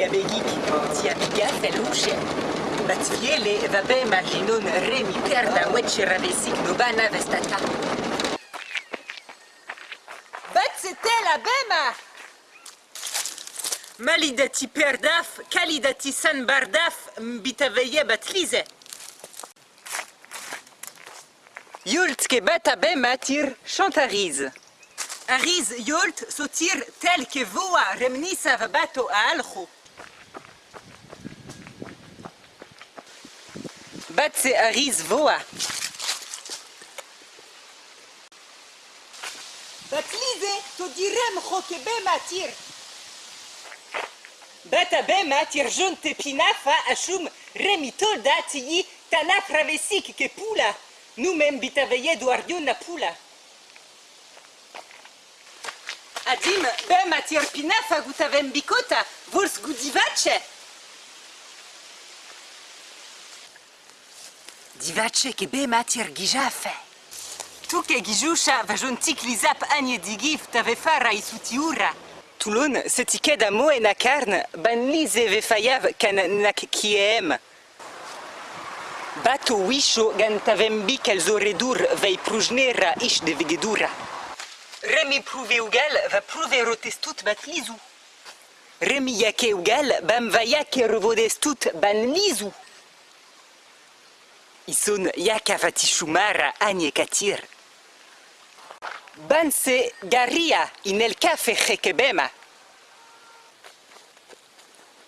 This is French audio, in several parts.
bigabegik, tia biga feluche. Batviele vabe remi perda wetche ravesik no bana vestata. Bat la bema! Malidati perdaf, kalidati san bardaf, mbitaveye batlize. Yult ke bata bema tir chantariz. Ariz yult sotir tel que voa remnisa va bato a aljo. Batse ariz voa. Batlize, to direm ho ke bema tir. Bata bema tir jonte pinafa ashum remi tolda tiyi tanaf ravesik ke pula. Nu mem bitaveye duardion na pula. Tir gijafe. Tu ke gijusha va jontik lizap anye digif tave fara isutiura. Toulon, setiked a moe na karn, ban lize ve fayav kan nak kiem. Bato wisho gan tavem bik al zoredur vei prujnera ish de vegedura. Remi pruve ugal va pruve rotestut bat lizu. Remi yake ugal bam va yake revodestut ban lizu. Ison yaka vatishumara anye katir. Banse garia in el cafe hekebema.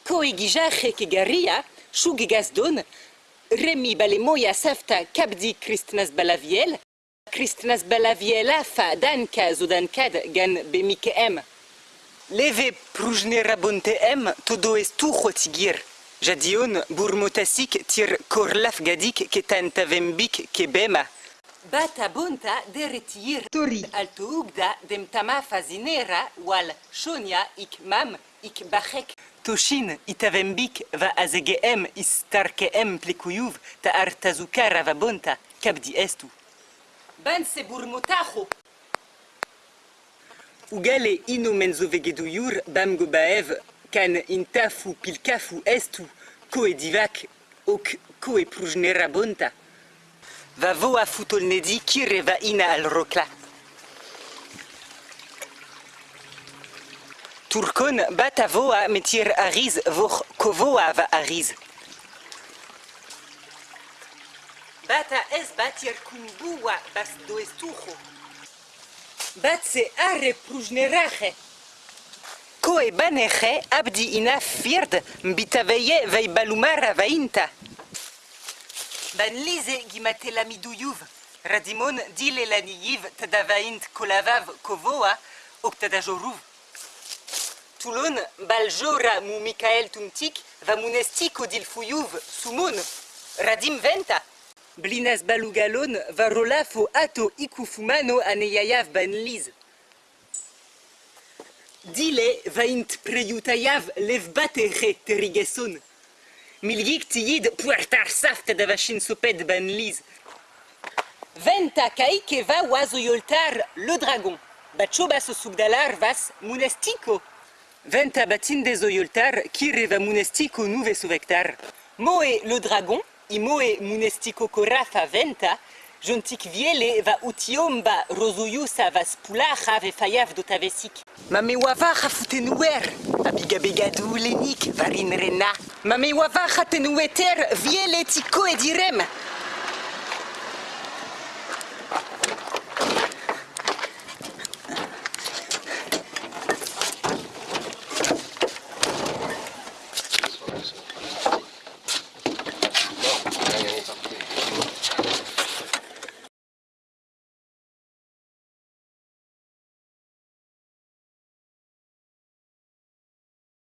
Koegija heke garia, shugigasdon, remi balemoya safta kabdi kristnas balaviel, kristnas balaviela fa danka zodankad gan bemike em. Leve prujnera bonte em todo estu. Jadion burmotasik tir korlaf gadik ketan tavembik kebema. Bata bonta deretir Tori. alto ugda dem tama fazinera wal shonia ik mam ik bachek. Toshin itavembik va azegeem istarkeem plikuyuv ta artazukara va bonta kabdi estu. Banse burmotacho. Ugale ino menzo vegeduyur bam gobaev kan intafu pilkafu estu koe divak ok koe prujnera bonta. Va voa futolnedi kire va ina al rokla. Turkon bata voa metir ariz voch kovoa va ariz. Bata es batir kumbua bas do estujo. Batse are prujnerache. Koe baneche abdi ina fird mbitaveye vei balumara vainta. Ban lize gimate la miduyuv. Radimon dile la niyiv tadavaint kolavav kovoa ok tadajoruv. Toulon baljora mu Mikael tumtik va munestiko dilfuyuv sumon. Radim venta. Blinas balugalon va rolafo ato ikufumano aneyayav ban liz. Dile vaint preyutayav lev bat ere terigeson. Milgik tiyid puertar saft da vachin soped ban liz. Venta kaike va oazo yoltar le dragon. Batcho bas subdalar vas munestiko. Venta batinde zo yoltar kireva munestiko nuve suvektar. Moe le dragon, i moe munestiko korafa venta, jontik viele va utiomba rozuyusa vas pulacha ve fayav do tavesik. Mame wavacha futenuer, abiga begadu lenik varin rena. Mame wavacha tenueter viele tiko edirem,